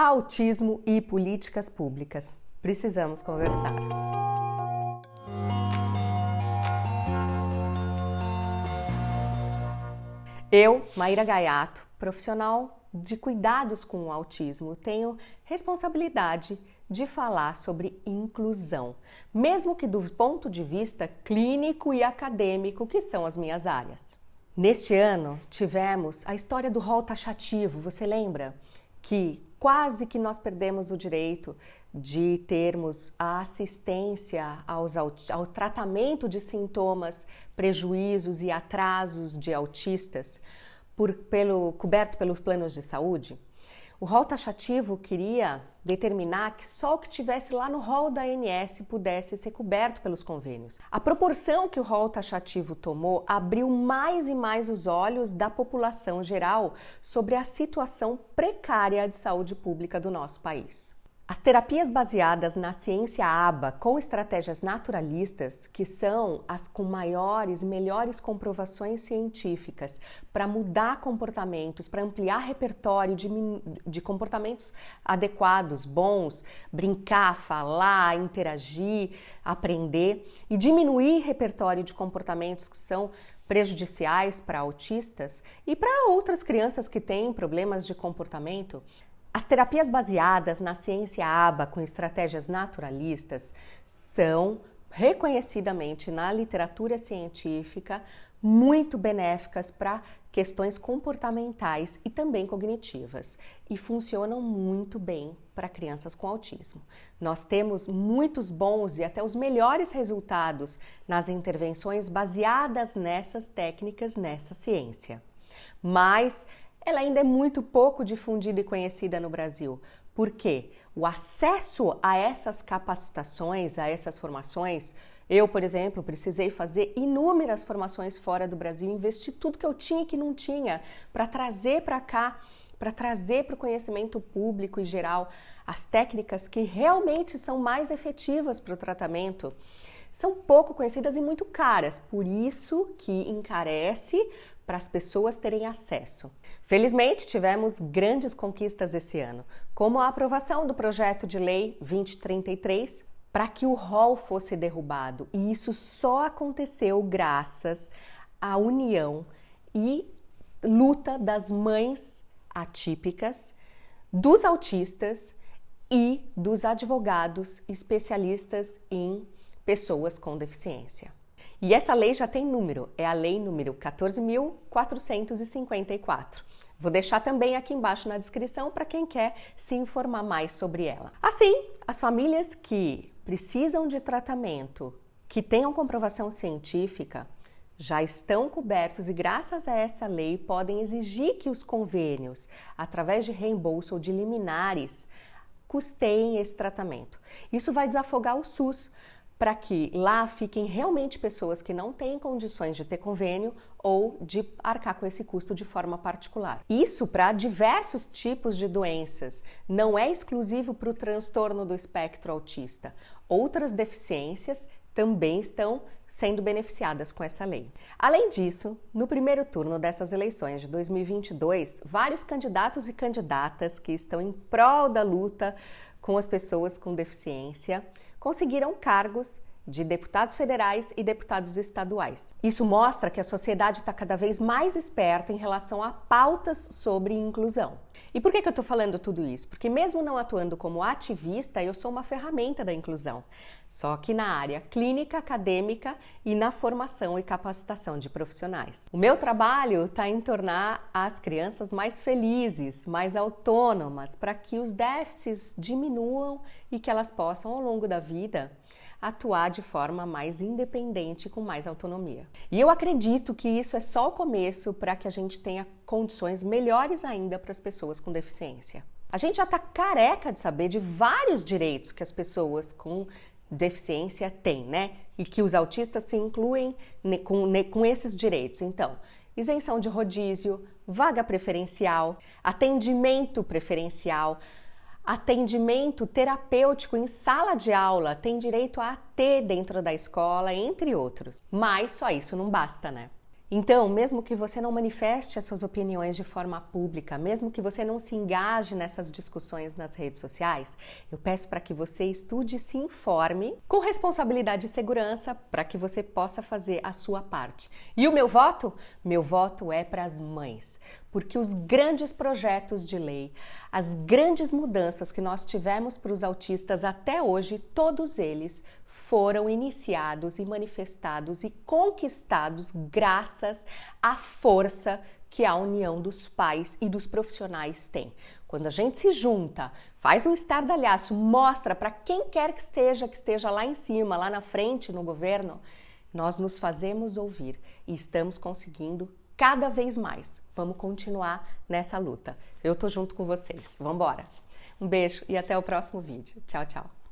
Autismo e políticas públicas. Precisamos conversar. Eu, Maíra Gaiato, profissional de cuidados com o autismo, tenho responsabilidade de falar sobre inclusão, mesmo que do ponto de vista clínico e acadêmico, que são as minhas áreas. Neste ano, tivemos a história do rol taxativo, você lembra? Que quase que nós perdemos o direito de termos a assistência aos, ao tratamento de sintomas, prejuízos e atrasos de autistas por, pelo, coberto pelos planos de saúde. O rol taxativo queria determinar que só o que tivesse lá no rol da ANS pudesse ser coberto pelos convênios. A proporção que o rol taxativo tomou abriu mais e mais os olhos da população geral sobre a situação precária de saúde pública do nosso país. As terapias baseadas na ciência ABA com estratégias naturalistas, que são as com maiores melhores comprovações científicas para mudar comportamentos, para ampliar repertório de, de comportamentos adequados, bons, brincar, falar, interagir, aprender e diminuir repertório de comportamentos que são prejudiciais para autistas e para outras crianças que têm problemas de comportamento, as terapias baseadas na ciência ABA com estratégias naturalistas são reconhecidamente na literatura científica muito benéficas para questões comportamentais e também cognitivas e funcionam muito bem para crianças com autismo. Nós temos muitos bons e até os melhores resultados nas intervenções baseadas nessas técnicas, nessa ciência. Mas ela ainda é muito pouco difundida e conhecida no Brasil. Por quê? O acesso a essas capacitações, a essas formações, eu, por exemplo, precisei fazer inúmeras formações fora do Brasil, investir tudo que eu tinha e que não tinha para trazer para cá, para trazer para o conhecimento público e geral as técnicas que realmente são mais efetivas para o tratamento. São pouco conhecidas e muito caras, por isso que encarece para as pessoas terem acesso. Felizmente, tivemos grandes conquistas esse ano, como a aprovação do projeto de lei 2033 para que o rol fosse derrubado, e isso só aconteceu graças à união e luta das mães atípicas, dos autistas e dos advogados especialistas em pessoas com deficiência. E essa lei já tem número, é a lei número 14.454. Vou deixar também aqui embaixo na descrição para quem quer se informar mais sobre ela. Assim, as famílias que precisam de tratamento que tenham comprovação científica já estão cobertos e, graças a essa lei, podem exigir que os convênios, através de reembolso ou de liminares, custeiem esse tratamento. Isso vai desafogar o SUS, para que lá fiquem realmente pessoas que não têm condições de ter convênio ou de arcar com esse custo de forma particular. Isso para diversos tipos de doenças, não é exclusivo para o transtorno do espectro autista. Outras deficiências também estão sendo beneficiadas com essa lei. Além disso, no primeiro turno dessas eleições de 2022, vários candidatos e candidatas que estão em prol da luta com as pessoas com deficiência conseguiram cargos de deputados federais e deputados estaduais. Isso mostra que a sociedade está cada vez mais esperta em relação a pautas sobre inclusão. E por que, que eu estou falando tudo isso? Porque, mesmo não atuando como ativista, eu sou uma ferramenta da inclusão, só que na área clínica, acadêmica e na formação e capacitação de profissionais. O meu trabalho está em tornar as crianças mais felizes, mais autônomas, para que os déficits diminuam e que elas possam, ao longo da vida, atuar de forma mais independente, com mais autonomia. E eu acredito que isso é só o começo para que a gente tenha condições melhores ainda para as pessoas com deficiência. A gente já está careca de saber de vários direitos que as pessoas com deficiência têm, né? E que os autistas se incluem com, com esses direitos. Então, isenção de rodízio, vaga preferencial, atendimento preferencial, atendimento terapêutico em sala de aula, tem direito a AT dentro da escola, entre outros. Mas só isso não basta, né? Então, mesmo que você não manifeste as suas opiniões de forma pública, mesmo que você não se engaje nessas discussões nas redes sociais, eu peço para que você estude e se informe com responsabilidade e segurança para que você possa fazer a sua parte. E o meu voto? Meu voto é para as mães, porque os grandes projetos de lei, as grandes mudanças que nós tivemos para os autistas até hoje, todos eles foram iniciados e manifestados e conquistados graças à força que a união dos pais e dos profissionais tem. Quando a gente se junta, faz um estardalhaço, mostra para quem quer que esteja, que esteja lá em cima, lá na frente no governo, nós nos fazemos ouvir e estamos conseguindo cada vez mais. Vamos continuar nessa luta. Eu tô junto com vocês. Vamos embora. Um beijo e até o próximo vídeo. Tchau, tchau.